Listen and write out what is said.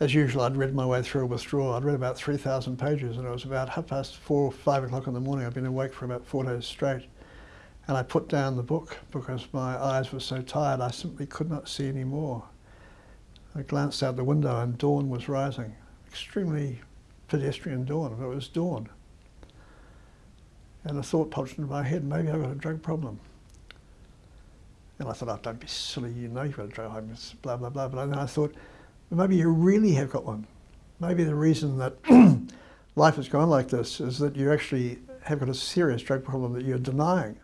as usual, I'd read my way through a withdrawal. I'd read about 3,000 pages and it was about half past four, five o'clock in the morning. I'd been awake for about four days straight. And I put down the book because my eyes were so tired I simply could not see any more. I glanced out the window and dawn was rising. Extremely pedestrian dawn, but it was dawn. And a thought popped into my head, maybe I've got a drug problem. And I thought, oh, don't be silly, you know you've got a drug problem, blah, blah, blah. But then I thought, maybe you really have got one. Maybe the reason that life has gone like this is that you actually have got a serious drug problem that you're denying.